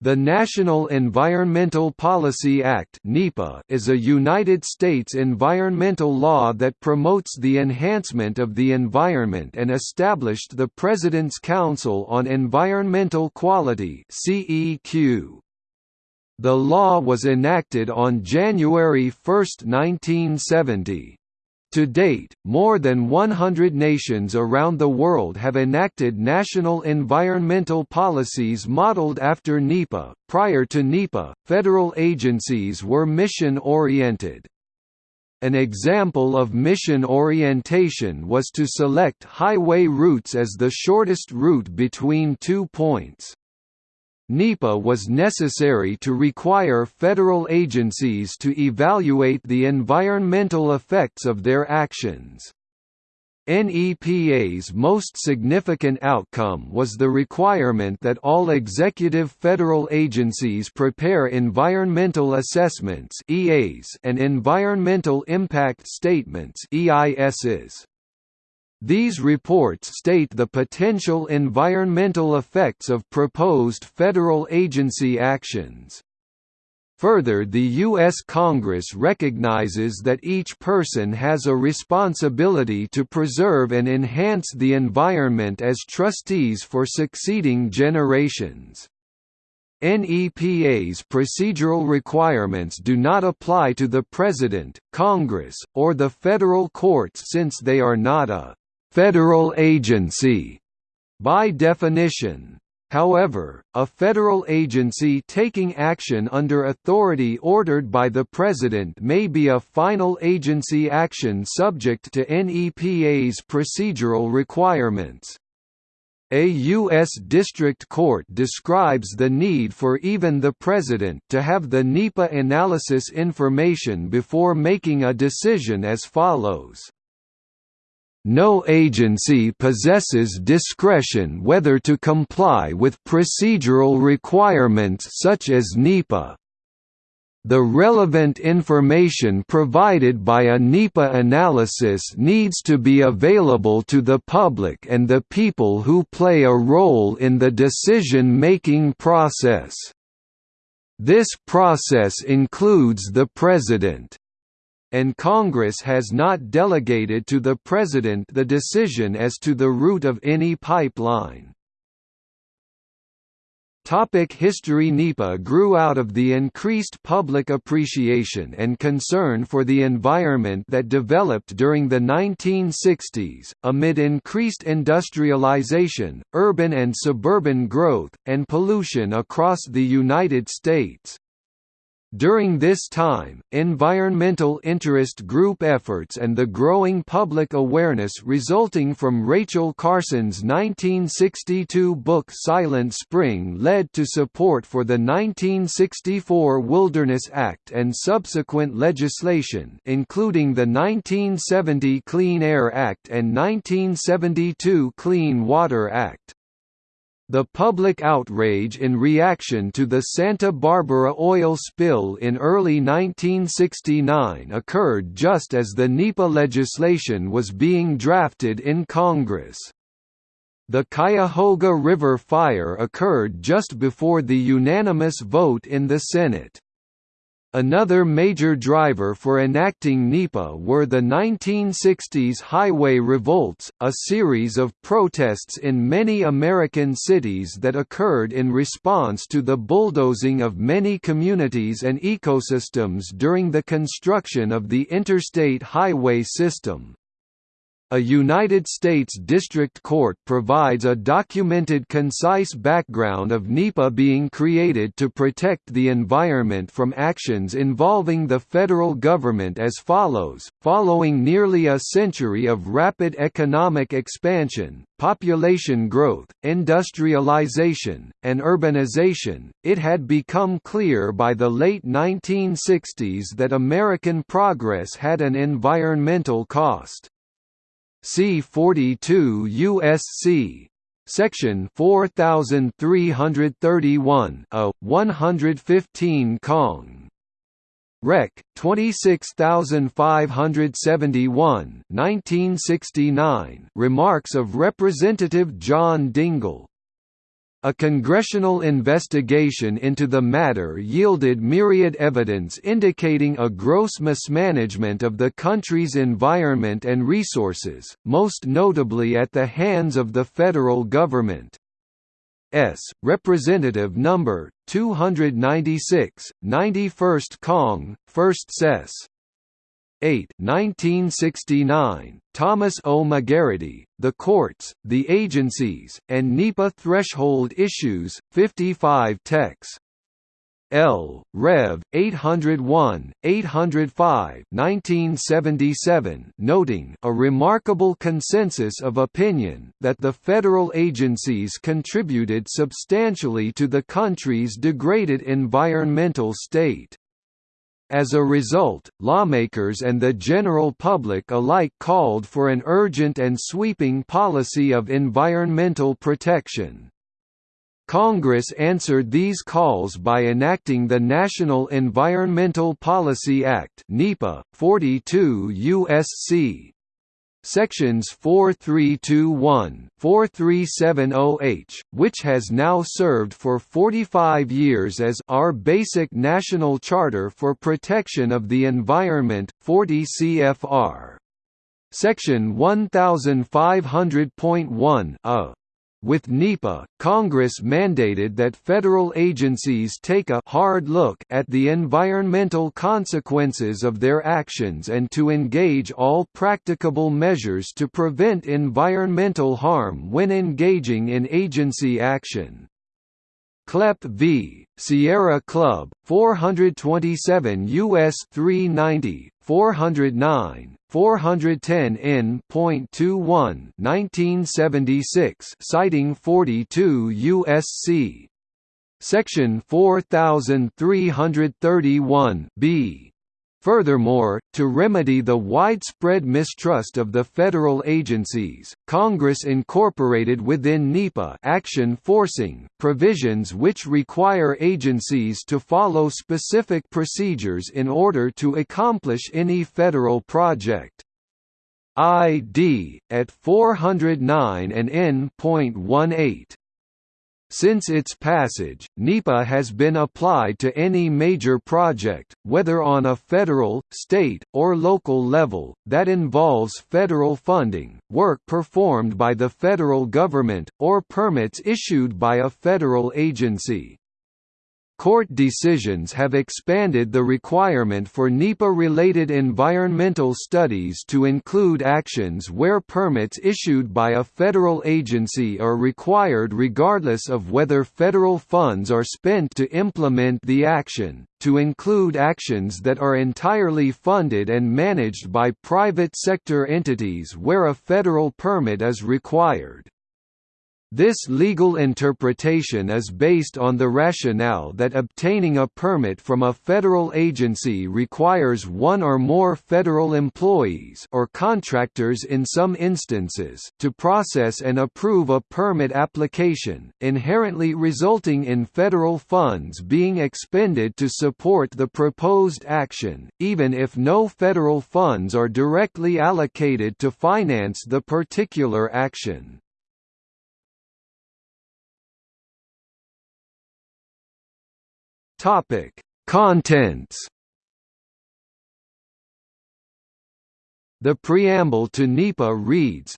The National Environmental Policy Act is a United States environmental law that promotes the enhancement of the environment and established the President's Council on Environmental Quality The law was enacted on January 1, 1970. To date, more than 100 nations around the world have enacted national environmental policies modeled after NEPA. Prior to NEPA, federal agencies were mission oriented. An example of mission orientation was to select highway routes as the shortest route between two points. NEPA was necessary to require federal agencies to evaluate the environmental effects of their actions. NEPA's most significant outcome was the requirement that all executive federal agencies prepare environmental assessments and environmental impact statements EISs. These reports state the potential environmental effects of proposed federal agency actions. Further the U.S. Congress recognizes that each person has a responsibility to preserve and enhance the environment as trustees for succeeding generations. NEPA's procedural requirements do not apply to the President, Congress, or the federal courts since they are not a federal agency by definition. However, a federal agency taking action under authority ordered by the President may be a final agency action subject to NEPA's procedural requirements. A U.S. District Court describes the need for even the President to have the NEPA analysis information before making a decision as follows no agency possesses discretion whether to comply with procedural requirements such as NEPA. The relevant information provided by a NEPA analysis needs to be available to the public and the people who play a role in the decision-making process. This process includes the President and Congress has not delegated to the President the decision as to the route of any pipeline. Topic history NEPA grew out of the increased public appreciation and concern for the environment that developed during the 1960s, amid increased industrialization, urban and suburban growth, and pollution across the United States. During this time, environmental interest group efforts and the growing public awareness resulting from Rachel Carson's 1962 book Silent Spring led to support for the 1964 Wilderness Act and subsequent legislation including the 1970 Clean Air Act and 1972 Clean Water Act. The public outrage in reaction to the Santa Barbara oil spill in early 1969 occurred just as the NEPA legislation was being drafted in Congress. The Cuyahoga River fire occurred just before the unanimous vote in the Senate. Another major driver for enacting NEPA were the 1960s highway revolts, a series of protests in many American cities that occurred in response to the bulldozing of many communities and ecosystems during the construction of the interstate highway system. A United States District Court provides a documented concise background of NEPA being created to protect the environment from actions involving the federal government as follows, following nearly a century of rapid economic expansion, population growth, industrialization, and urbanization, it had become clear by the late 1960s that American progress had an environmental cost. C42 USC Section 4331 a 115 Cong. Rec. 26571 1969 Remarks of Representative John Dingell A congressional investigation into the matter yielded myriad evidence indicating a gross mismanagement of the country's environment and resources, most notably at the hands of the federal government. S. Representative Number 296, 91st Cong, 1st Sess. 8 1969, Thomas O. McGarity, The Courts, the Agencies, and NEPA Threshold Issues, 55 Tex. L. Rev. 801, 805 1977 noting a remarkable consensus of opinion that the federal agencies contributed substantially to the country's degraded environmental state. As a result, lawmakers and the general public alike called for an urgent and sweeping policy of environmental protection. Congress answered these calls by enacting the National Environmental Policy Act (NEPA) 42 USC Sections 4321, 4370H, which has now served for 45 years as our basic national charter for protection of the environment 40 CFR. Section 1500.1 a with NEPA, Congress mandated that federal agencies take a hard look at the environmental consequences of their actions and to engage all practicable measures to prevent environmental harm when engaging in agency action. Kleppe v. Sierra Club, 427 U.S. 390, 409, 410 N.21 1976 citing 42 USC section 4331 B Furthermore, to remedy the widespread mistrust of the federal agencies, Congress incorporated within NEPA action forcing provisions which require agencies to follow specific procedures in order to accomplish any federal project. ID, at 409 and N.18 since its passage, NEPA has been applied to any major project, whether on a federal, state, or local level, that involves federal funding, work performed by the federal government, or permits issued by a federal agency. Court decisions have expanded the requirement for NEPA-related environmental studies to include actions where permits issued by a federal agency are required regardless of whether federal funds are spent to implement the action, to include actions that are entirely funded and managed by private sector entities where a federal permit is required. This legal interpretation is based on the rationale that obtaining a permit from a federal agency requires one or more federal employees or contractors in some instances to process and approve a permit application, inherently resulting in federal funds being expended to support the proposed action, even if no federal funds are directly allocated to finance the particular action. Topic: Contents. The preamble to NEPA reads,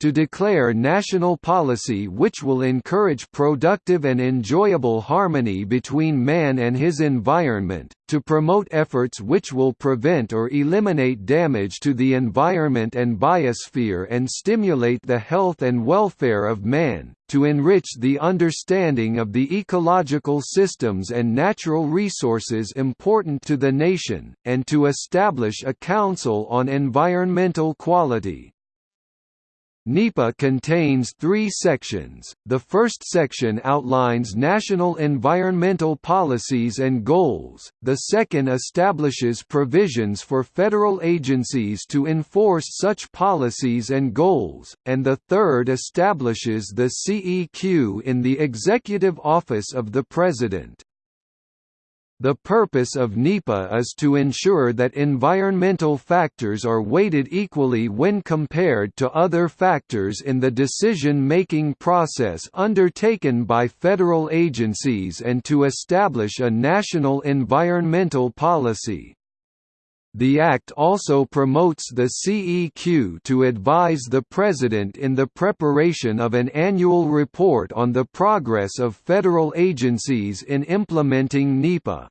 to declare national policy which will encourage productive and enjoyable harmony between man and his environment, to promote efforts which will prevent or eliminate damage to the environment and biosphere and stimulate the health and welfare of man, to enrich the understanding of the ecological systems and natural resources important to the nation, and to establish a Council on Environmental Quality. NEPA contains three sections. The first section outlines national environmental policies and goals, the second establishes provisions for federal agencies to enforce such policies and goals, and the third establishes the CEQ in the Executive Office of the President. The purpose of NEPA is to ensure that environmental factors are weighted equally when compared to other factors in the decision-making process undertaken by federal agencies and to establish a national environmental policy. The Act also promotes the CEQ to advise the President in the preparation of an annual report on the progress of federal agencies in implementing NEPA.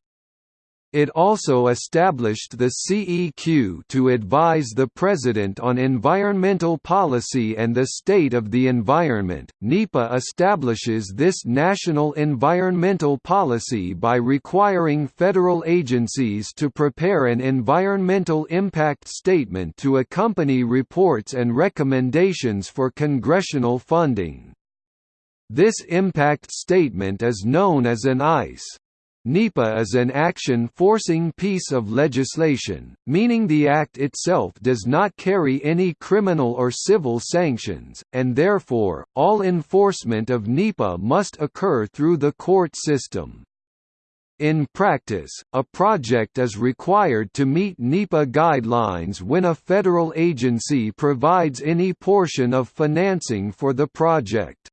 It also established the CEQ to advise the President on environmental policy and the state of the environment. NEPA establishes this national environmental policy by requiring federal agencies to prepare an environmental impact statement to accompany reports and recommendations for congressional funding. This impact statement is known as an EIS. NEPA is an action-forcing piece of legislation, meaning the act itself does not carry any criminal or civil sanctions, and therefore, all enforcement of NEPA must occur through the court system. In practice, a project is required to meet NEPA guidelines when a federal agency provides any portion of financing for the project.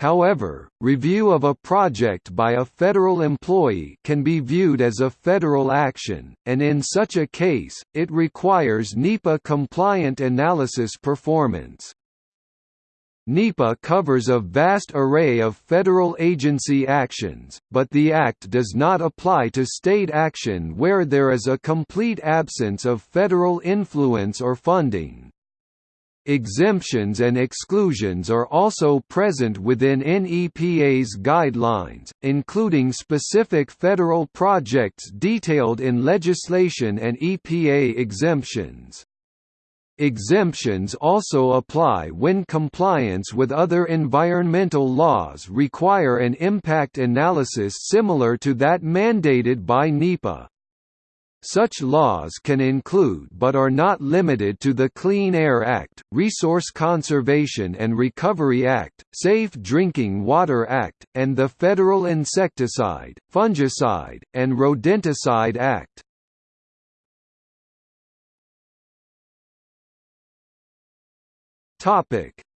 However, review of a project by a federal employee can be viewed as a federal action, and in such a case, it requires NEPA-compliant analysis performance. NEPA covers a vast array of federal agency actions, but the Act does not apply to state action where there is a complete absence of federal influence or funding. Exemptions and exclusions are also present within NEPA's guidelines, including specific federal projects detailed in legislation and EPA exemptions. Exemptions also apply when compliance with other environmental laws require an impact analysis similar to that mandated by NEPA. Such laws can include but are not limited to the Clean Air Act, Resource Conservation and Recovery Act, Safe Drinking Water Act, and the Federal Insecticide, Fungicide, and Rodenticide Act.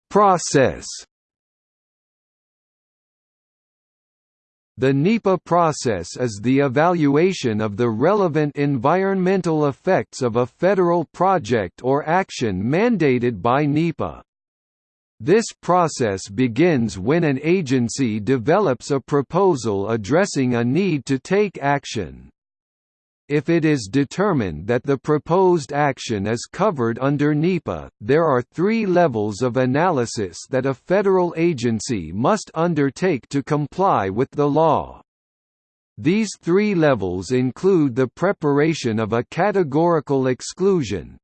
Process The NEPA process is the evaluation of the relevant environmental effects of a federal project or action mandated by NEPA. This process begins when an agency develops a proposal addressing a need to take action if it is determined that the proposed action is covered under NEPA, there are three levels of analysis that a federal agency must undertake to comply with the law. These three levels include the preparation of a categorical exclusion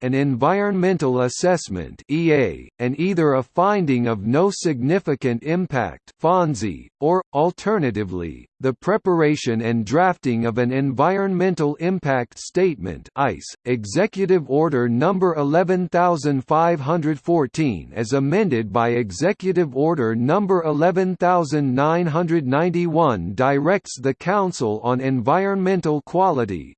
an environmental assessment and either a finding of no significant impact or, alternatively, the preparation and drafting of an Environmental Impact Statement Executive Order No. 11514 as amended by Executive Order No. 11991 directs the Council on Environmental Quality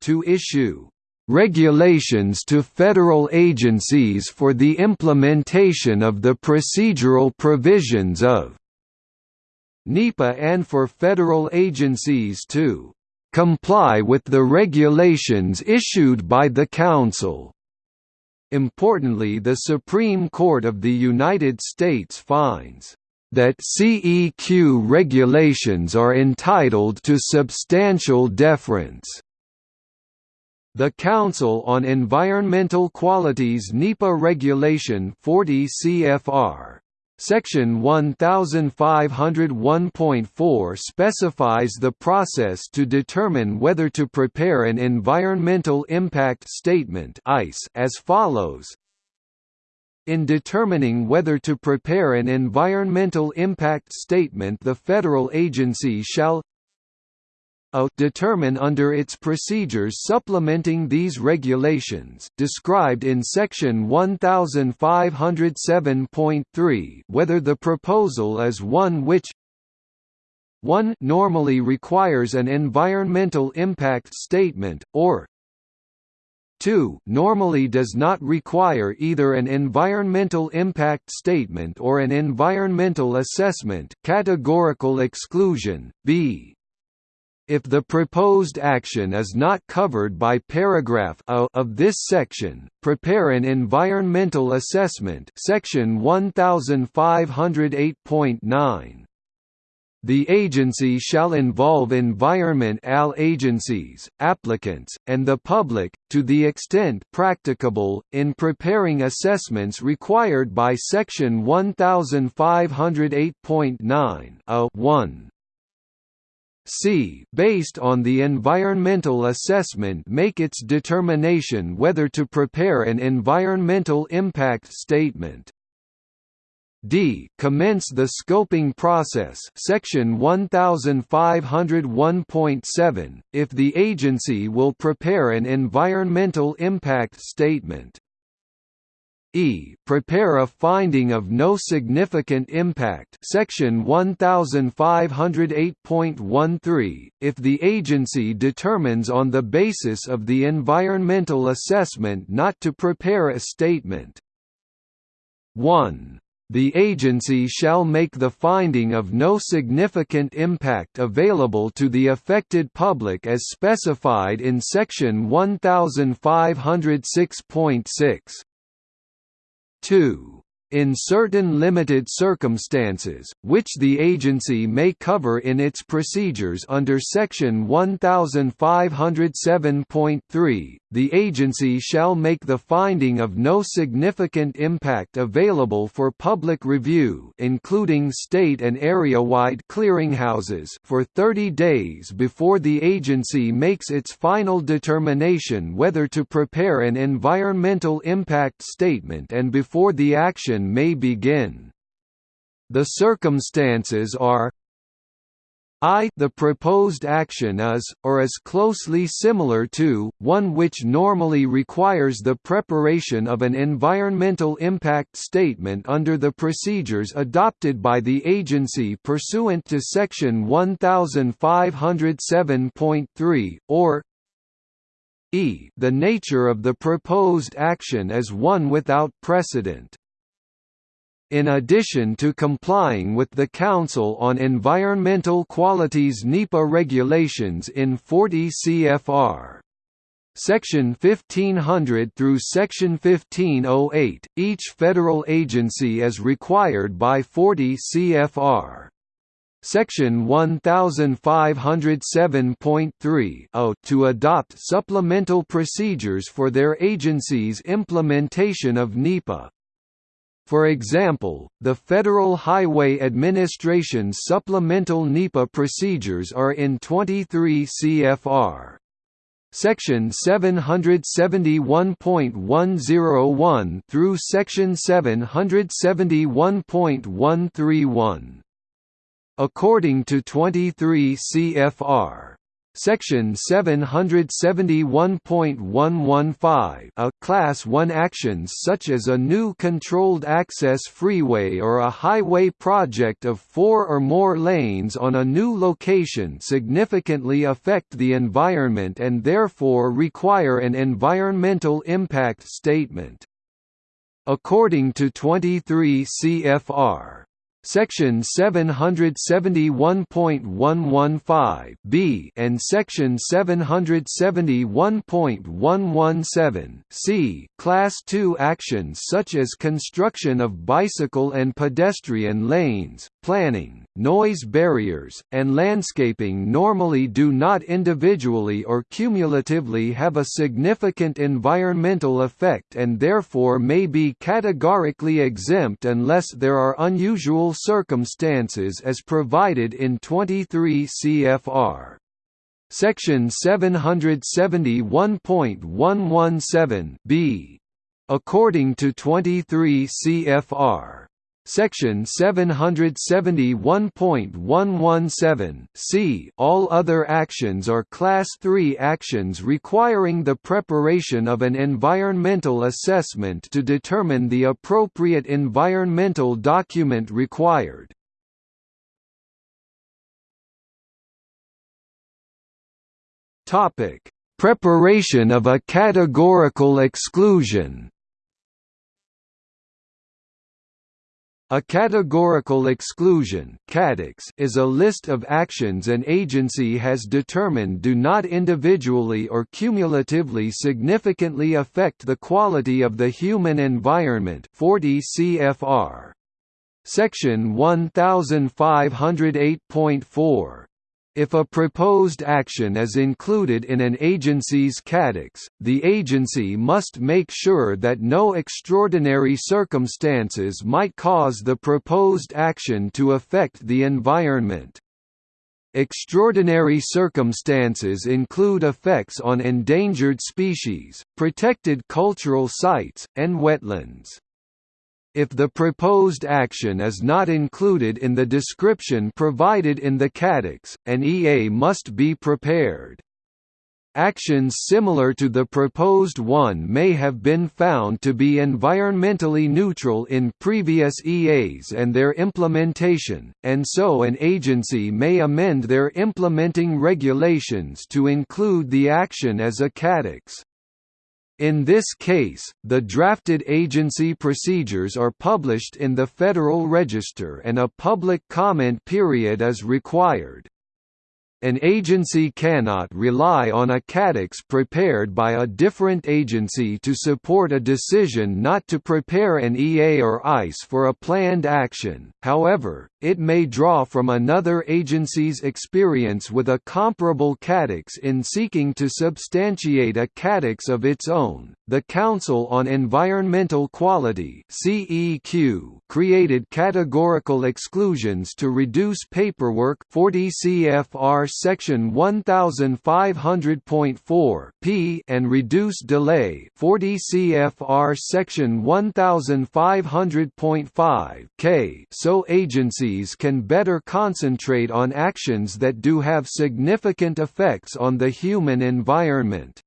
to issue regulations to federal agencies for the implementation of the procedural provisions of NEPA and for federal agencies to comply with the regulations issued by the Council. Importantly the Supreme Court of the United States finds that CEQ regulations are entitled to substantial deference. The Council on Environmental Quality's NEPA Regulation 40 CFR Section 1501.4 specifies the process to determine whether to prepare an Environmental Impact Statement as follows in determining whether to prepare an environmental impact statement the federal agency shall a determine under its procedures supplementing these regulations described in section 1507.3 whether the proposal is one which 1 normally requires an environmental impact statement, or 2 normally does not require either an environmental impact statement or an environmental assessment categorical exclusion, b. If the proposed action is not covered by paragraph A of this section, prepare an environmental assessment section 1508.9. The agency shall involve Environment AL agencies, applicants, and the public, to the extent practicable, in preparing assessments required by Section 1508.9 a 1. C based on the environmental assessment make its determination whether to prepare an environmental impact statement. D. Commence the scoping process section 1501.7, if the agency will prepare an environmental impact statement. E. Prepare a finding of no significant impact section 1508.13, if the agency determines on the basis of the environmental assessment not to prepare a statement. 1 the agency shall make the finding of no significant impact available to the affected public as specified in Section 1506.6. 2 in certain limited circumstances, which the agency may cover in its procedures under Section 1507.3, the agency shall make the finding of no significant impact available for public review including state and area-wide clearinghouses for 30 days before the agency makes its final determination whether to prepare an environmental impact statement and before the action action may begin. The circumstances are I the proposed action is, or is closely similar to, one which normally requires the preparation of an environmental impact statement under the procedures adopted by the agency pursuant to Section 1507.3, or e the nature of the proposed action is one without precedent. In addition to complying with the Council on Environmental Quality's NEPA regulations in 40 CFR. Section 1500 through Section 1508, each federal agency is required by 40 CFR. Section 1507.3 to adopt supplemental procedures for their agency's implementation of NEPA. For example, the Federal Highway Administration's supplemental NEPA procedures are in 23 CFR. Section 771.101 through Section 771.131. According to 23 CFR, Section 771.115 a Class 1 actions such as a new controlled access freeway or a highway project of four or more lanes on a new location significantly affect the environment and therefore require an environmental impact statement. According to 23 CFR, Section 771.115 (b) and Section 771.117 (c) Class II actions such as construction of bicycle and pedestrian lanes, planning, noise barriers, and landscaping normally do not individually or cumulatively have a significant environmental effect and therefore may be categorically exempt unless there are unusual circumstances as provided in 23 CFR. Section 771.117 b. According to 23 CFR, Section 771.117 c All other actions are Class III actions requiring the preparation of an environmental assessment to determine the appropriate environmental document required. Preparation of a categorical exclusion A categorical exclusion is a list of actions an agency has determined do not individually or cumulatively significantly affect the quality of the human environment 40 CFR. Section 1508.4 if a proposed action is included in an agency's CATEX, the agency must make sure that no extraordinary circumstances might cause the proposed action to affect the environment. Extraordinary circumstances include effects on endangered species, protected cultural sites, and wetlands. If the proposed action is not included in the description provided in the CATEX, an EA must be prepared. Actions similar to the proposed one may have been found to be environmentally neutral in previous EAs and their implementation, and so an agency may amend their implementing regulations to include the action as a CATEX. In this case, the drafted agency procedures are published in the Federal Register and a public comment period is required. An agency cannot rely on a CATEX prepared by a different agency to support a decision not to prepare an EA or EIS for a planned action, however, it may draw from another agency's experience with a comparable CATEX in seeking to substantiate a CATEX of its own. The Council on Environmental Quality (CEQ) created categorical exclusions to reduce paperwork. 40 CFR section 1500.4 p and reduce delay. 40 CFR section 1500.5 k. So agencies can better concentrate on actions that do have significant effects on the human environment.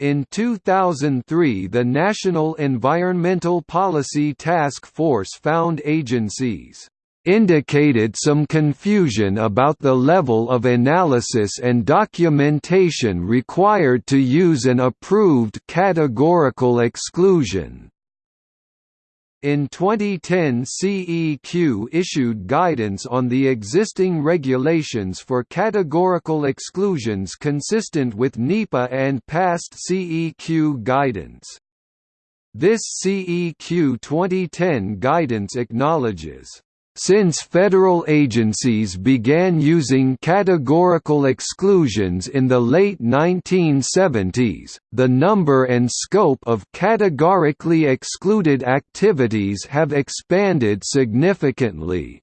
In 2003 the National Environmental Policy Task Force found agencies indicated some confusion about the level of analysis and documentation required to use an approved categorical exclusion. In 2010 CEQ issued guidance on the existing regulations for categorical exclusions consistent with NEPA and past CEQ guidance. This CEQ 2010 guidance acknowledges since federal agencies began using categorical exclusions in the late 1970s, the number and scope of categorically excluded activities have expanded significantly.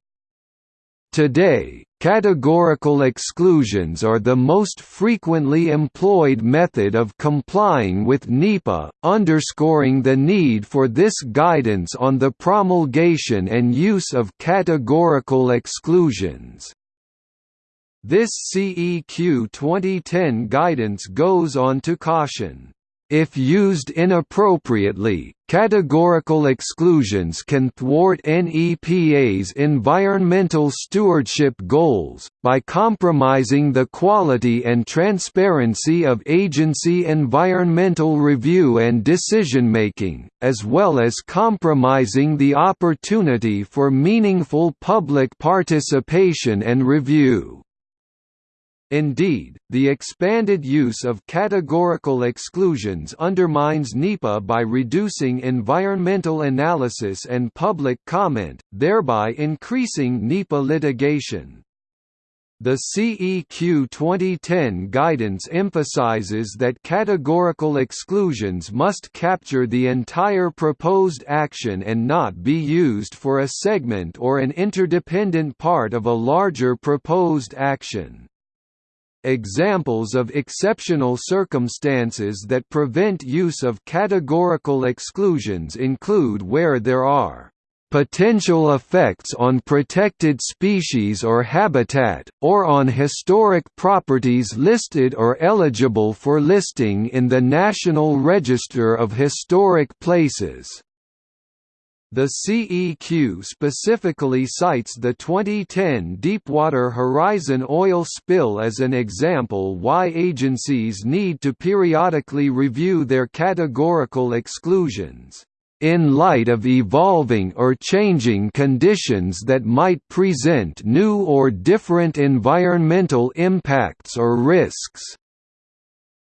Today, categorical exclusions are the most frequently employed method of complying with NEPA, underscoring the need for this guidance on the promulgation and use of categorical exclusions. This CEQ 2010 guidance goes on to caution if used inappropriately, categorical exclusions can thwart NEPA's environmental stewardship goals, by compromising the quality and transparency of agency environmental review and decision-making, as well as compromising the opportunity for meaningful public participation and review. Indeed, the expanded use of categorical exclusions undermines NEPA by reducing environmental analysis and public comment, thereby increasing NEPA litigation. The CEQ 2010 guidance emphasizes that categorical exclusions must capture the entire proposed action and not be used for a segment or an interdependent part of a larger proposed action. Examples of exceptional circumstances that prevent use of categorical exclusions include where there are potential effects on protected species or habitat, or on historic properties listed or eligible for listing in the National Register of Historic Places. The CEQ specifically cites the 2010 Deepwater Horizon oil spill as an example why agencies need to periodically review their categorical exclusions, "...in light of evolving or changing conditions that might present new or different environmental impacts or risks."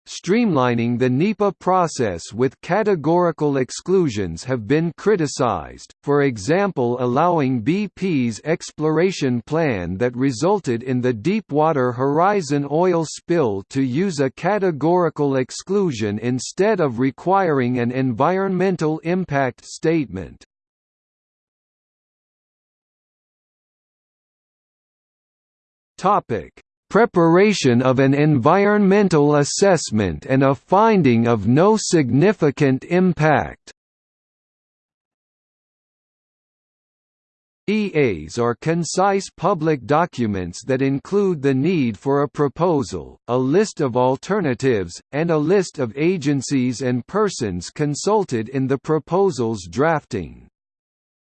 Streamlining the NEPA process with categorical exclusions have been criticized, for example allowing BP's exploration plan that resulted in the Deepwater Horizon oil spill to use a categorical exclusion instead of requiring an environmental impact statement. Topic preparation of an environmental assessment and a finding of no significant impact. EAs are concise public documents that include the need for a proposal, a list of alternatives, and a list of agencies and persons consulted in the proposal's drafting.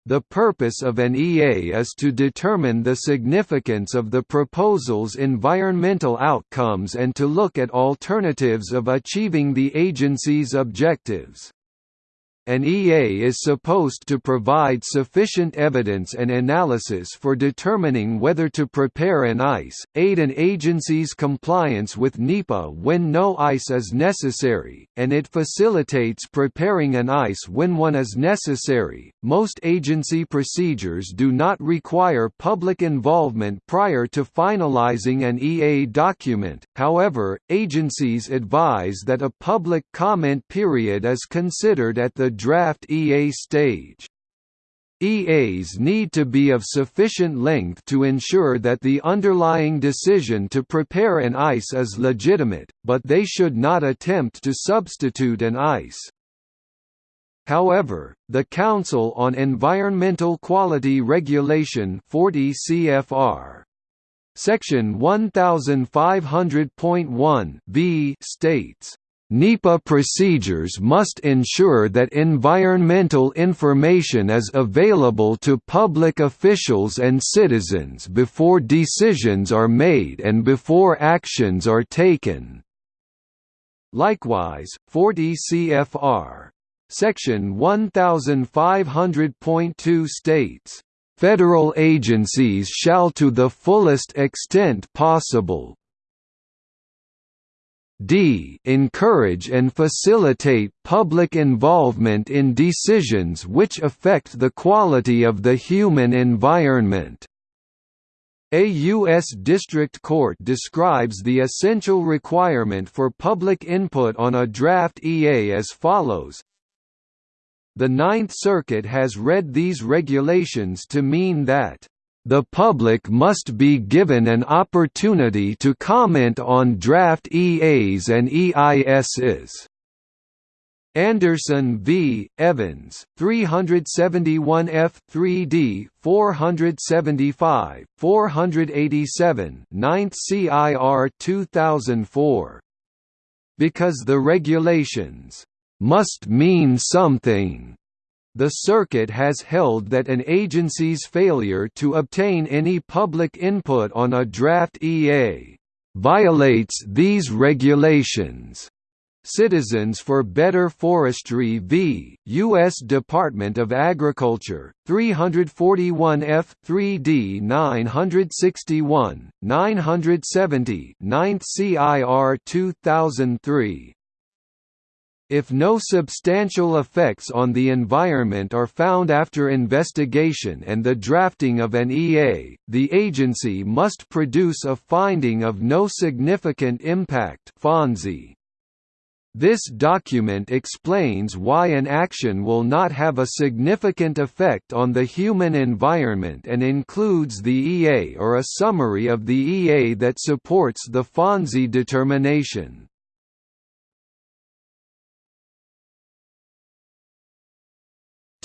The purpose of an EA is to determine the significance of the proposal's environmental outcomes and to look at alternatives of achieving the agency's objectives. An EA is supposed to provide sufficient evidence and analysis for determining whether to prepare an EIS, aid an agency's compliance with NEPA when no EIS is necessary, and it facilitates preparing an EIS when one is necessary. Most agency procedures do not require public involvement prior to finalizing an EA document, however, agencies advise that a public comment period is considered at the draft EA stage. EAs need to be of sufficient length to ensure that the underlying decision to prepare an EIS is legitimate, but they should not attempt to substitute an EIS. However, the Council on Environmental Quality Regulation 40 CFR Section 1500.1 b states NEPA procedures must ensure that environmental information is available to public officials and citizens before decisions are made and before actions are taken. Likewise, 40 CFR. Section 1500.2 states, "...federal agencies shall to the fullest extent possible, d encourage and facilitate public involvement in decisions which affect the quality of the human environment." A U.S. District Court describes the essential requirement for public input on a draft EA as follows, The Ninth Circuit has read these regulations to mean that the public must be given an opportunity to comment on draft EAs and EISs. Anderson v. Evans, 371 F. 3d. 475, 487 9th CIR 2004. Because the regulations must mean something the circuit has held that an agency's failure to obtain any public input on a draft EA violates these regulations. Citizens for Better Forestry v. U.S. Department of Agriculture, 341 F. 3d 961, 970 9th CIR 2003 if no substantial effects on the environment are found after investigation and the drafting of an EA, the agency must produce a finding of no significant impact This document explains why an action will not have a significant effect on the human environment and includes the EA or a summary of the EA that supports the FONSI determination.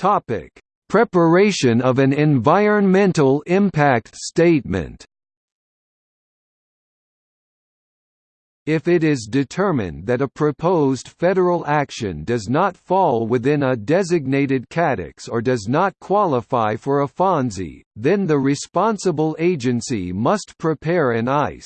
Topic: Preparation of an environmental impact statement. If it is determined that a proposed federal action does not fall within a designated catex or does not qualify for a FONSI, then the responsible agency must prepare an EIS.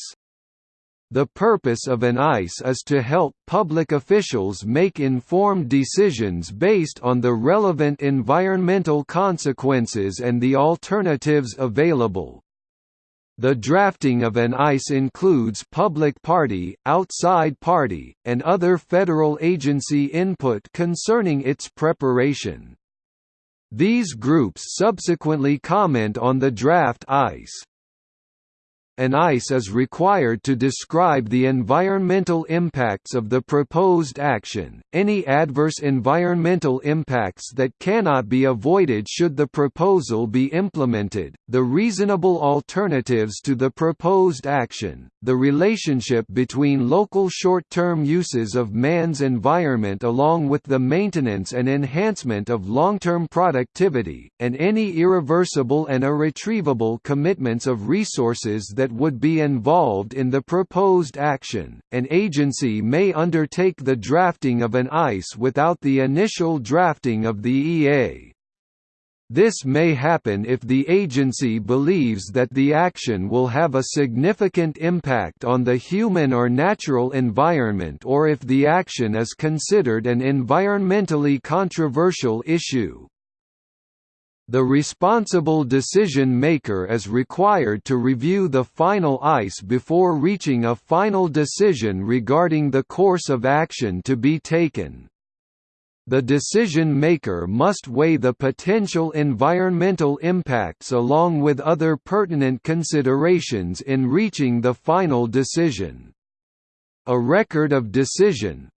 The purpose of an EIS is to help public officials make informed decisions based on the relevant environmental consequences and the alternatives available. The drafting of an EIS includes public party, outside party, and other federal agency input concerning its preparation. These groups subsequently comment on the draft EIS. An EIS is required to describe the environmental impacts of the proposed action, any adverse environmental impacts that cannot be avoided should the proposal be implemented, the reasonable alternatives to the proposed action, the relationship between local short-term uses of man's environment along with the maintenance and enhancement of long-term productivity, and any irreversible and irretrievable commitments of resources that that would be involved in the proposed action. An agency may undertake the drafting of an EIS without the initial drafting of the EA. This may happen if the agency believes that the action will have a significant impact on the human or natural environment or if the action is considered an environmentally controversial issue. The responsible decision maker is required to review the final EIS before reaching a final decision regarding the course of action to be taken. The decision maker must weigh the potential environmental impacts along with other pertinent considerations in reaching the final decision. A Record of Decision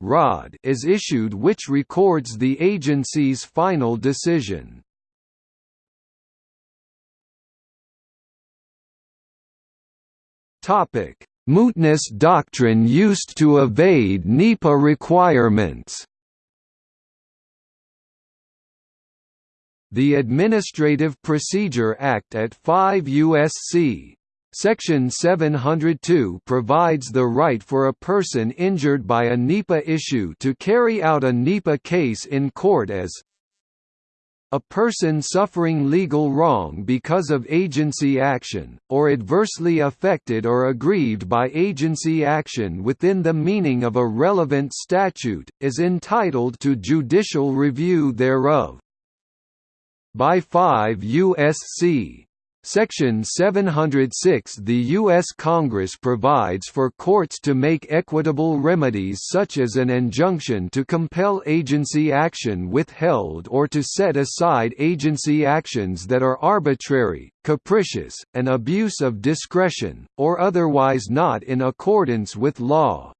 is issued which records the agency's final decision. Topic: Mootness doctrine used to evade NEPA requirements. The Administrative Procedure Act at 5 U.S.C. Section 702 provides the right for a person injured by a NEPA issue to carry out a NEPA case in court as a person suffering legal wrong because of agency action, or adversely affected or aggrieved by agency action within the meaning of a relevant statute, is entitled to judicial review thereof. By 5 U.S.C. Section 706 The U.S. Congress provides for courts to make equitable remedies such as an injunction to compel agency action withheld or to set aside agency actions that are arbitrary, capricious, an abuse of discretion, or otherwise not in accordance with law.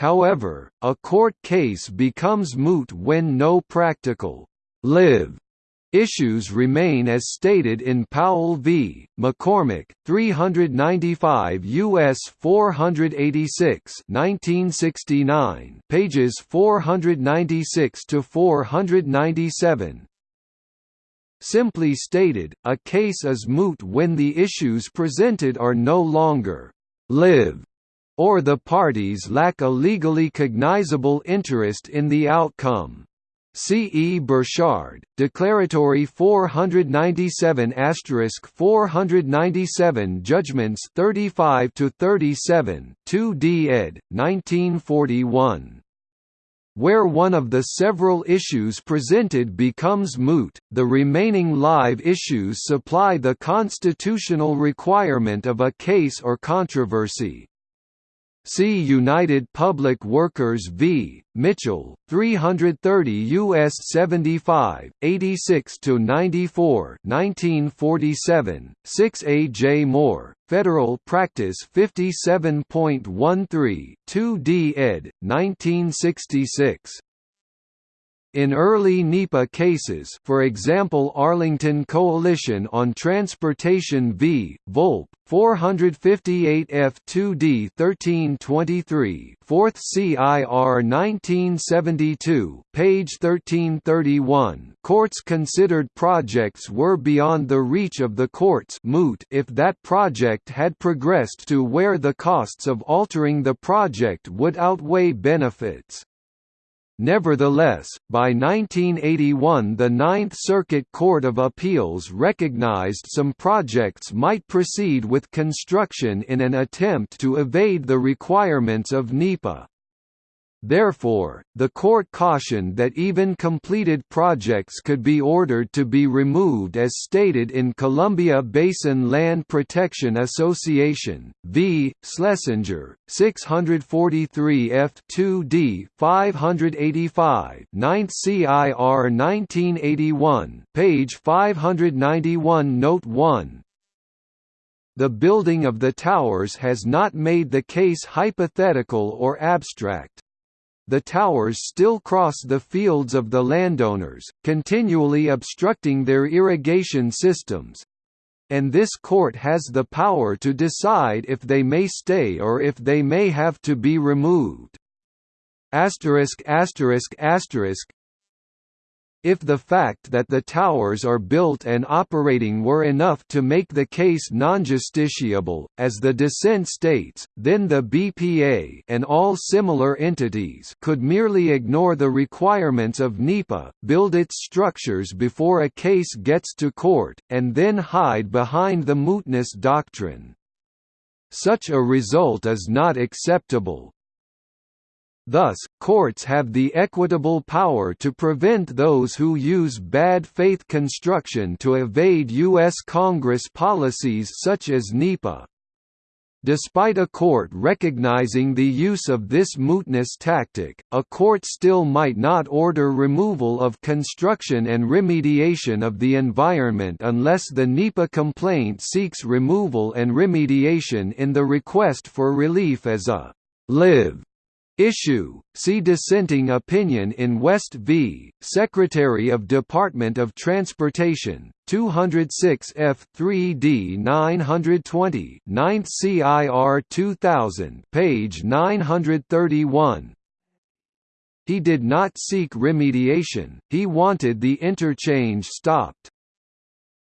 However, a court case becomes moot when no practical live Issues remain as stated in Powell v. McCormack, 395 U.S. 486 1969, pages 496 to 497. Simply stated, a case is moot when the issues presented are no longer live or the parties lack a legally cognizable interest in the outcome. C. E. Borchard, Declaratory 497 497 Judgments 35 to 37, 2d ed. 1941. Where one of the several issues presented becomes moot, the remaining live issues supply the constitutional requirement of a case or controversy. See United Public Workers v. Mitchell, 330 U.S. 75, 86–94 1947, 6 A. J. Moore, Federal Practice 57.13, 2 D. ed., 1966. In early NEPA cases for example Arlington Coalition on Transportation v. Volpe, 458 F2D 1323 4th CIR 1972 page 1331 courts considered projects were beyond the reach of the courts moot if that project had progressed to where the costs of altering the project would outweigh benefits. Nevertheless, by 1981 the Ninth Circuit Court of Appeals recognized some projects might proceed with construction in an attempt to evade the requirements of NEPA. Therefore, the court cautioned that even completed projects could be ordered to be removed as stated in Columbia Basin Land Protection Association, v. Schlesinger, 643 F2D 585 9th CIR 1981, page 591 Note 1, the building of the towers has not made the case hypothetical or abstract the towers still cross the fields of the landowners, continually obstructing their irrigation systems, and this court has the power to decide if they may stay or if they may have to be removed. Asterisk asterisk asterisk if the fact that the towers are built and operating were enough to make the case non-justiciable, as the dissent states, then the BPA and all similar entities could merely ignore the requirements of NEPA, build its structures before a case gets to court, and then hide behind the mootness doctrine. Such a result is not acceptable, Thus, courts have the equitable power to prevent those who use bad faith construction to evade U.S. Congress policies such as NEPA. Despite a court recognizing the use of this mootness tactic, a court still might not order removal of construction and remediation of the environment unless the NEPA complaint seeks removal and remediation in the request for relief as a live Issue, see dissenting opinion in West v. Secretary of Department of Transportation, 206 F3D 920 9th CIR 2000 page 931 He did not seek remediation, he wanted the interchange stopped.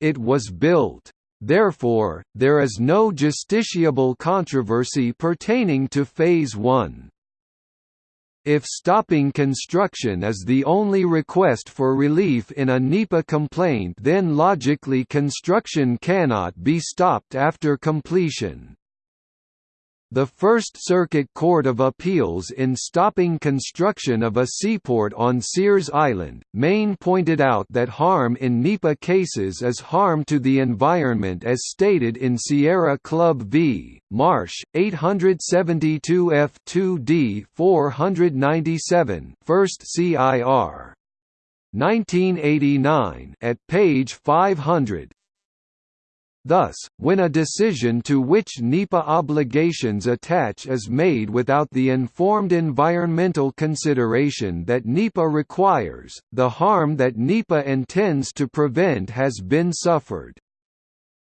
It was built. Therefore, there is no justiciable controversy pertaining to Phase 1. If stopping construction is the only request for relief in a NEPA complaint then logically construction cannot be stopped after completion. The First Circuit Court of Appeals in stopping construction of a seaport on Sears Island, Maine pointed out that harm in NEPA cases is harm to the environment as stated in Sierra Club v. Marsh, 872 F2D 497 1st CIR. 1989 at page 500 Thus, when a decision to which NEPA obligations attach is made without the informed environmental consideration that NEPA requires, the harm that NEPA intends to prevent has been suffered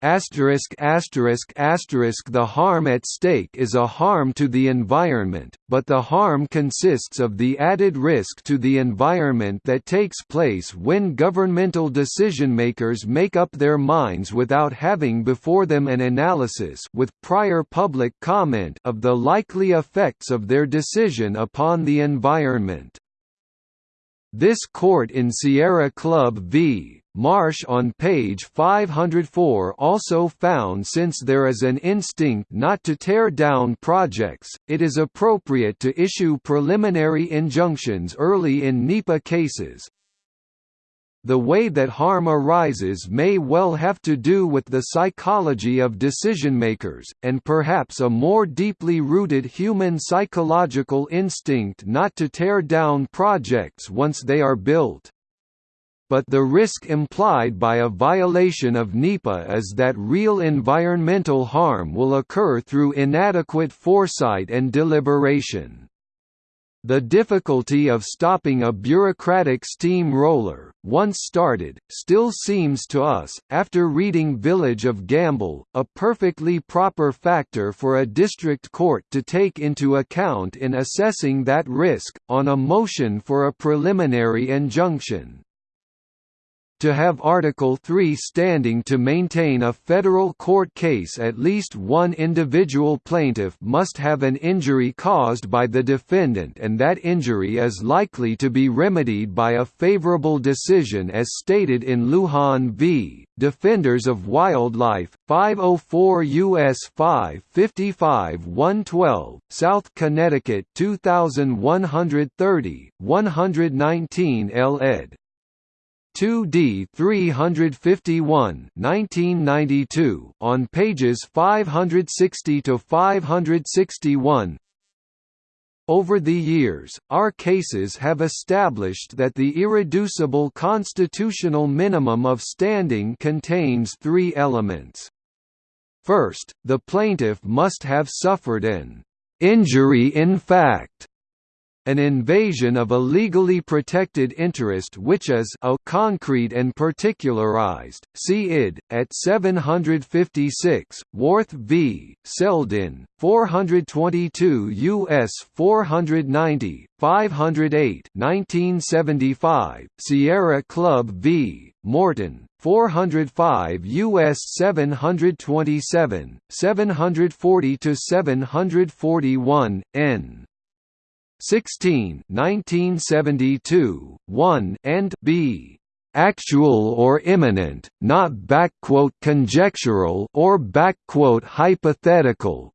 asterisk asterisk asterisk the harm at stake is a harm to the environment but the harm consists of the added risk to the environment that takes place when governmental decision-makers make up their minds without having before them an analysis with prior public comment of the likely effects of their decision upon the environment this court in Sierra Club v. Marsh on page 504 also found since there is an instinct not to tear down projects, it is appropriate to issue preliminary injunctions early in NEPA cases, the way that harm arises may well have to do with the psychology of decision-makers, and perhaps a more deeply rooted human psychological instinct not to tear down projects once they are built but the risk implied by a violation of NEPA is that real environmental harm will occur through inadequate foresight and deliberation. The difficulty of stopping a bureaucratic steamroller, once started, still seems to us, after reading Village of Gambell, a perfectly proper factor for a district court to take into account in assessing that risk, on a motion for a preliminary injunction to have Article 3 standing to maintain a federal court case at least one individual plaintiff must have an injury caused by the defendant and that injury is likely to be remedied by a favorable decision as stated in Lujan v. Defenders of Wildlife, 504 U.S. 555 112, South Connecticut 2130, 119 L. ed. 2D 351 1992 on pages 560 to 561 over the years, our cases have established that the irreducible constitutional minimum of standing contains three elements. First, the plaintiff must have suffered an injury in fact an invasion of a legally protected interest which is a concrete and particularized. See id. at 756, Warth v. Seldin, 422 U.S. 490, 508 1975, Sierra Club v. Morton, 405 U.S. 727, 740–741, n. 16 1972, 1 and b actual or imminent, not conjectural or hypothetical.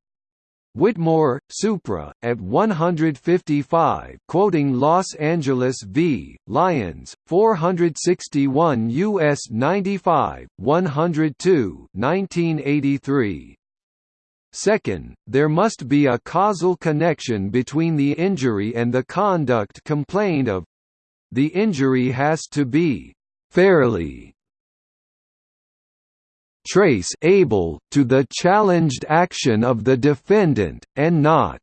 Whitmore, Supra, at 155 quoting Los Angeles v. Lyons, 461 U.S. 95, 102 1983. Second, there must be a causal connection between the injury and the conduct complained of. The injury has to be fairly trace able to the challenged action of the defendant, and not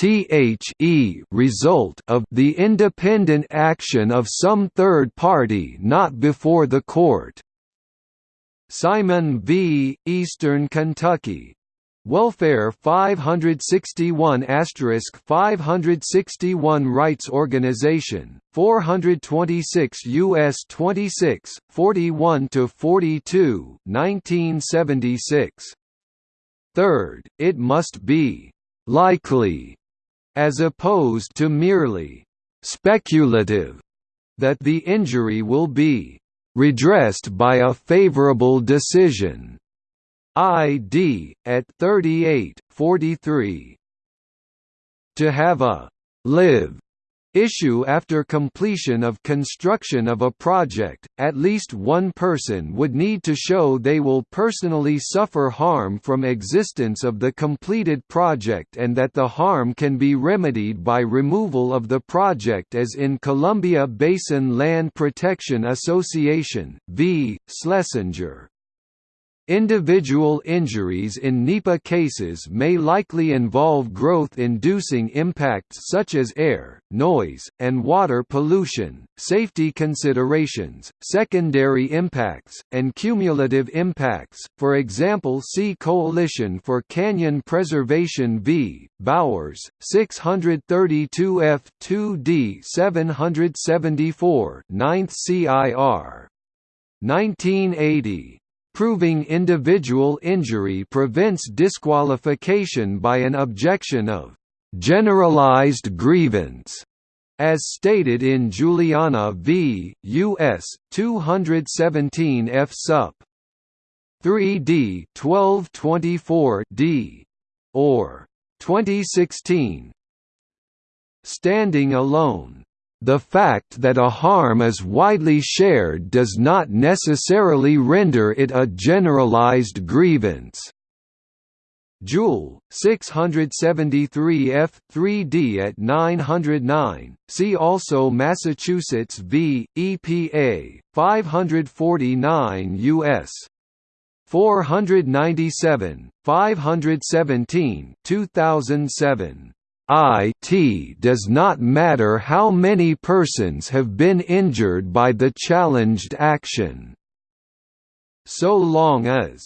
the result of the independent action of some third party not before the court. Simon v. Eastern Kentucky. Welfare 561 561 Rights Organization 426 US 26 41 to 42 1976 Third it must be likely as opposed to merely speculative that the injury will be redressed by a favorable decision. ID, at 38, 43. To have a live issue after completion of construction of a project, at least one person would need to show they will personally suffer harm from existence of the completed project and that the harm can be remedied by removal of the project as in Columbia Basin Land Protection Association v. Schlesinger. Individual injuries in NEPA cases may likely involve growth-inducing impacts such as air, noise, and water pollution, safety considerations, secondary impacts, and cumulative impacts, for example see Coalition for Canyon Preservation v. Bowers, 632 F2D 774 9th CIR. 1980 Proving individual injury prevents disqualification by an objection of generalized grievance, as stated in Juliana v. U.S. 217 F. Sup. 3d 1224 d. or 2016. Standing alone the fact that a harm is widely shared does not necessarily render it a generalized grievance. Jewel, 673 F. 3d at 909. See also Massachusetts v. EPA, 549 U.S. 497, 517 2007. It does not matter how many persons have been injured by the challenged action. So long as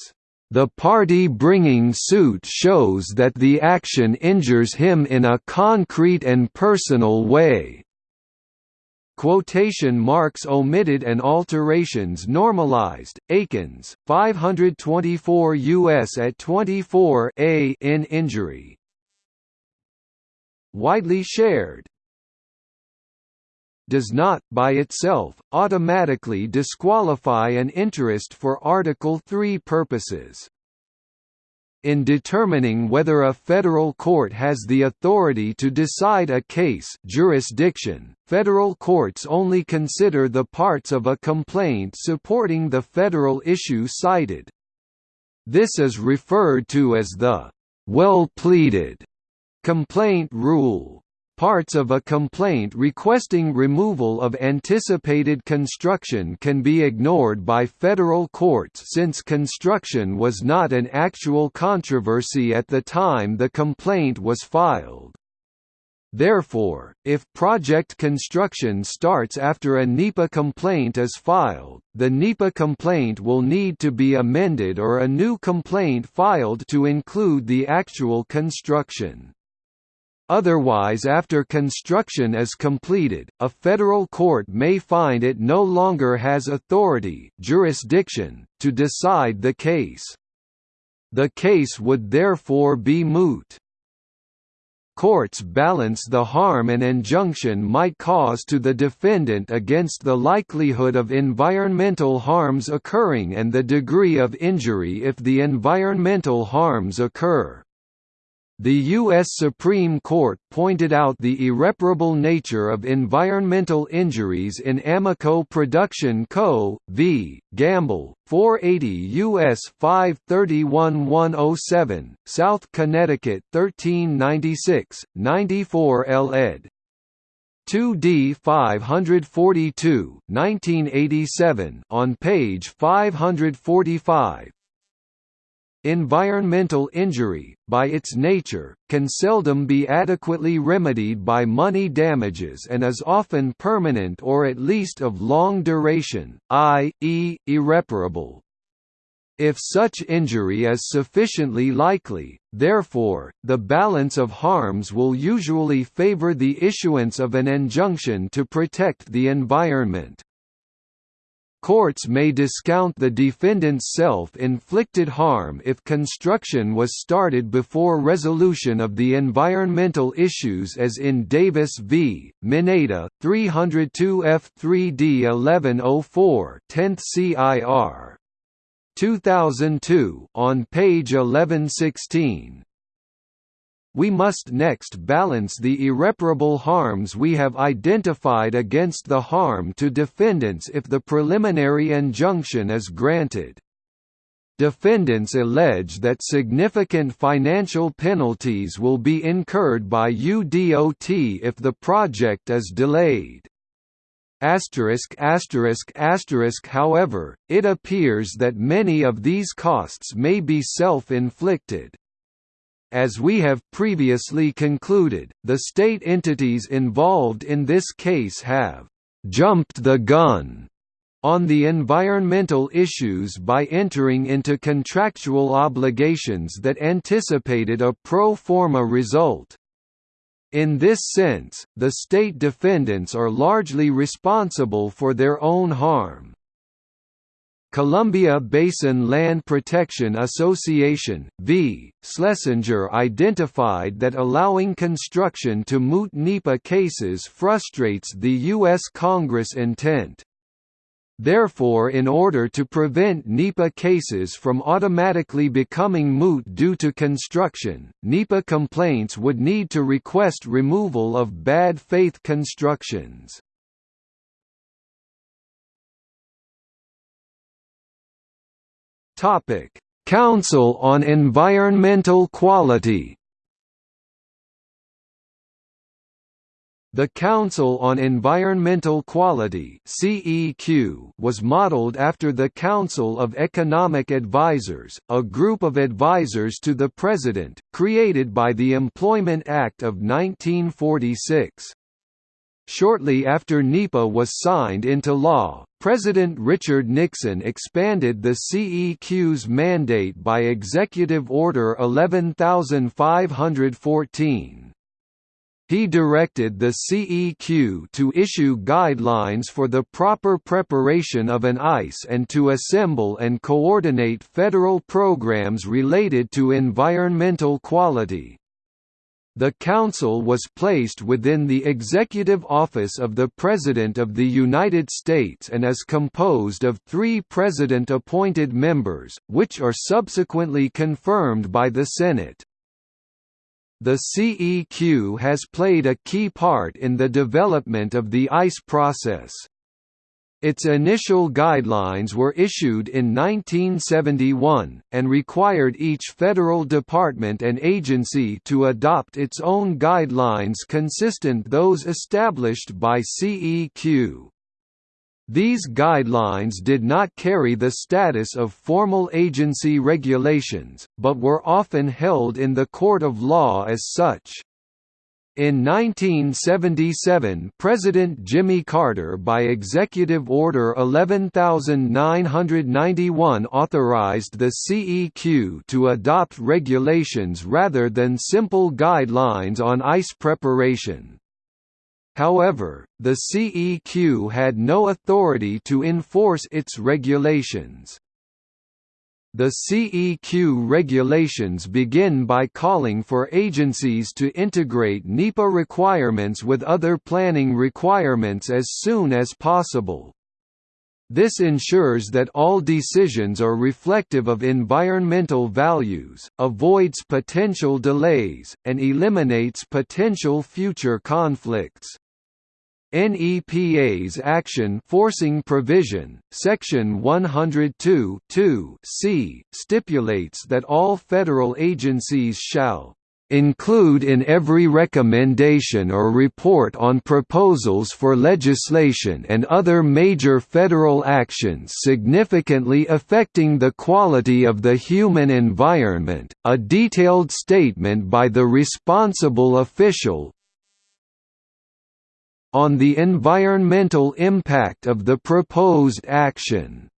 the party bringing suit shows that the action injures him in a concrete and personal way. Quotation marks omitted and alterations normalized. Akins, 524 U.S. at 24 a in injury. Widely shared does not, by itself, automatically disqualify an interest for Article 3 purposes. In determining whether a federal court has the authority to decide a case jurisdiction, federal courts only consider the parts of a complaint supporting the federal issue cited. This is referred to as the well-pleaded complaint rule. Parts of a complaint requesting removal of anticipated construction can be ignored by federal courts since construction was not an actual controversy at the time the complaint was filed. Therefore, if project construction starts after a NEPA complaint is filed, the NEPA complaint will need to be amended or a new complaint filed to include the actual construction. Otherwise after construction is completed, a federal court may find it no longer has authority jurisdiction, to decide the case. The case would therefore be moot. Courts balance the harm an injunction might cause to the defendant against the likelihood of environmental harms occurring and the degree of injury if the environmental harms occur. The U.S. Supreme Court pointed out the irreparable nature of environmental injuries in Amoco Production Co. v. Gambell, 480 U.S. 531-107, South Connecticut 1396, 94 L. ed. 2D 542, 1987 on page 545, Environmental injury, by its nature, can seldom be adequately remedied by money damages and is often permanent or at least of long duration, i.e., irreparable. If such injury is sufficiently likely, therefore, the balance of harms will usually favor the issuance of an injunction to protect the environment. Courts may discount the defendant's self-inflicted harm if construction was started before resolution of the environmental issues as in Davis v. Mineta, 302 F3D 1104 10th CIR. 2002 on page 1116 we must next balance the irreparable harms we have identified against the harm to defendants if the preliminary injunction is granted. Defendants allege that significant financial penalties will be incurred by UDOT if the project is delayed. Asterisk asterisk asterisk however, it appears that many of these costs may be self-inflicted. As we have previously concluded, the state entities involved in this case have «jumped the gun» on the environmental issues by entering into contractual obligations that anticipated a pro forma result. In this sense, the state defendants are largely responsible for their own harm. Columbia Basin Land Protection Association, v. Schlesinger identified that allowing construction to moot NEPA cases frustrates the U.S. Congress intent. Therefore in order to prevent NEPA cases from automatically becoming moot due to construction, NEPA complaints would need to request removal of bad faith constructions. Topic: Council on Environmental Quality. The Council on Environmental Quality (CEQ) was modeled after the Council of Economic Advisers, a group of advisers to the President, created by the Employment Act of 1946. Shortly after NEPA was signed into law, President Richard Nixon expanded the CEQ's mandate by Executive Order 11514. He directed the CEQ to issue guidelines for the proper preparation of an EIS and to assemble and coordinate federal programs related to environmental quality. The Council was placed within the Executive Office of the President of the United States and is composed of three President-appointed members, which are subsequently confirmed by the Senate. The CEQ has played a key part in the development of the EIS process. Its initial guidelines were issued in 1971, and required each federal department and agency to adopt its own guidelines consistent with those established by CEQ. These guidelines did not carry the status of formal agency regulations, but were often held in the court of law as such. In 1977 President Jimmy Carter by Executive Order 11991 authorized the CEQ to adopt regulations rather than simple guidelines on EIS preparation. However, the CEQ had no authority to enforce its regulations. The CEQ regulations begin by calling for agencies to integrate NEPA requirements with other planning requirements as soon as possible. This ensures that all decisions are reflective of environmental values, avoids potential delays, and eliminates potential future conflicts. NEPA's Action Forcing Provision, Section 102 c, stipulates that all federal agencies shall include in every recommendation or report on proposals for legislation and other major federal actions significantly affecting the quality of the human environment, a detailed statement by the responsible official, on the environmental impact of the proposed action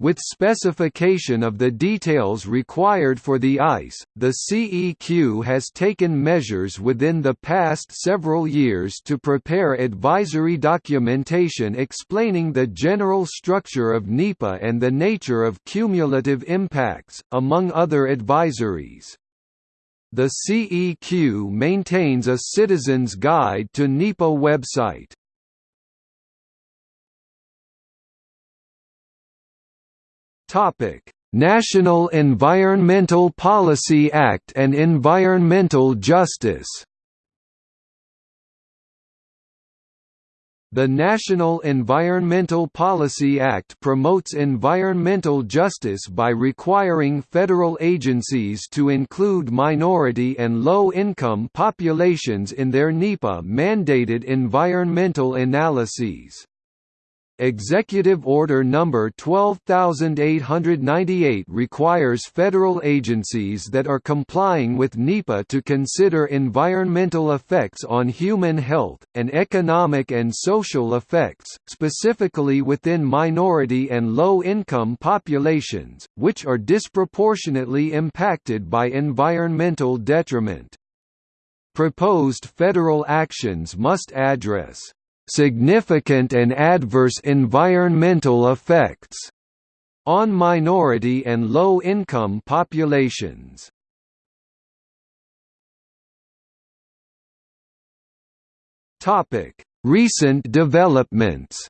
with specification of the details required for the EIS, the CEQ has taken measures within the past several years to prepare advisory documentation explaining the general structure of NEPA and the nature of cumulative impacts, among other advisories. The CEQ maintains a Citizen's Guide to NEPA website. National Environmental Policy Act and Environmental Justice The National Environmental Policy Act promotes environmental justice by requiring federal agencies to include minority and low-income populations in their NEPA-mandated environmental analyses. Executive Order No. 12898 requires federal agencies that are complying with NEPA to consider environmental effects on human health, and economic and social effects, specifically within minority and low-income populations, which are disproportionately impacted by environmental detriment. Proposed federal actions must address significant and adverse environmental effects on minority and low-income populations. Recent developments.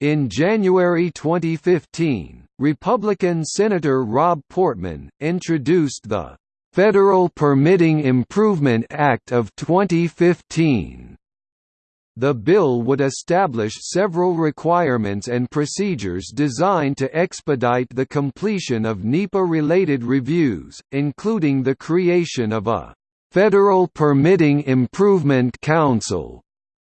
In January 2015, Republican Senator Rob Portman introduced the Federal Permitting Improvement Act of 2015. The bill would establish several requirements and procedures designed to expedite the completion of NEPA-related reviews, including the creation of a Federal Permitting Improvement Council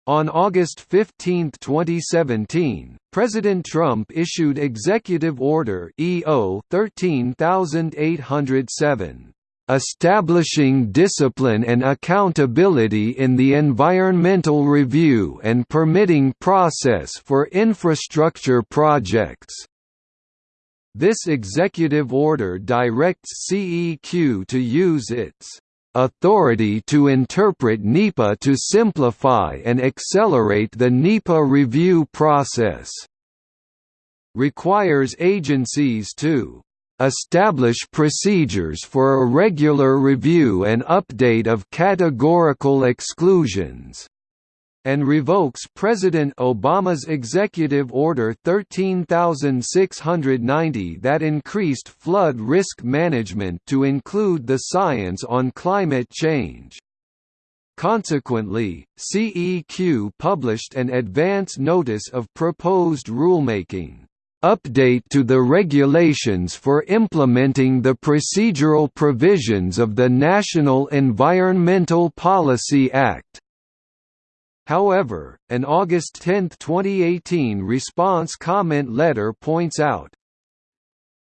on August 15, 2017, President Trump issued Executive Order EO 13807 establishing discipline and accountability in the environmental review and permitting process for infrastructure projects. This executive order directs CEQ to use its authority to interpret NEPA to simplify and accelerate the NEPA review process. Requires agencies to establish procedures for a regular review and update of categorical exclusions and revokes President Obama's Executive Order 13690 that increased flood risk management to include the science on climate change. Consequently, CEQ published an advance notice of proposed rulemaking update to the regulations for implementing the procedural provisions of the National Environmental Policy Act. However, an August 10, 2018 response comment letter points out,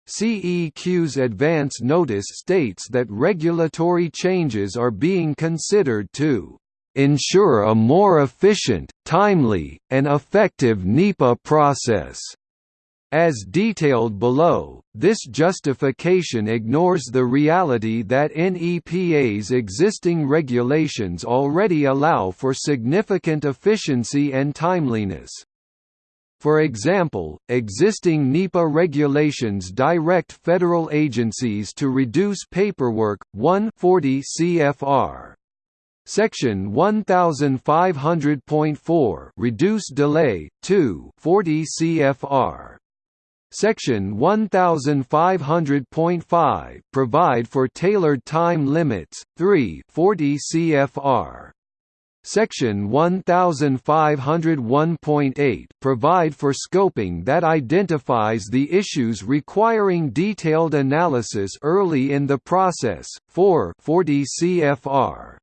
CEQ's advance notice states that regulatory changes are being considered to ensure a more efficient, timely, and effective NEPA process. As detailed below, this justification ignores the reality that NEPA's existing regulations already allow for significant efficiency and timeliness. For example, existing NEPA regulations direct federal agencies to reduce paperwork, 140 CFR. Section 1500.4 reduce delay, 2 40 CFR. Section 1500.5 provide for tailored time limits, 3 40 CFR. Section 1501.8 provide for scoping that identifies the issues requiring detailed analysis early in the process, 4 40 CFR.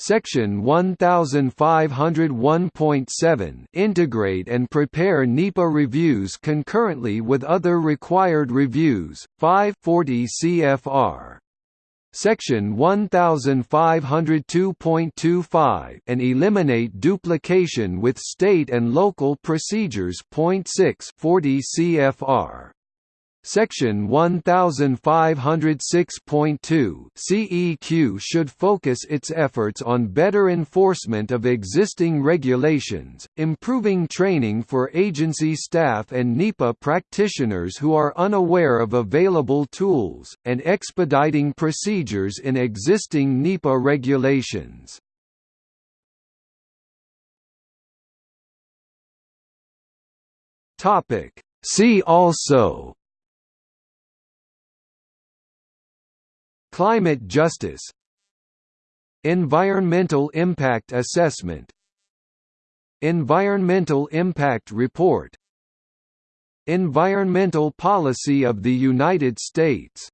Section 1501.7 integrate and prepare NEPA reviews concurrently with other required reviews, 540 CFR. Section 1502.25 and eliminate duplication with state and local procedures. 6 40 CFR. Section 1506.2 CEQ should focus its efforts on better enforcement of existing regulations, improving training for agency staff and NEPA practitioners who are unaware of available tools, and expediting procedures in existing NEPA regulations. See also Climate justice Environmental impact assessment Environmental impact report Environmental policy of the United States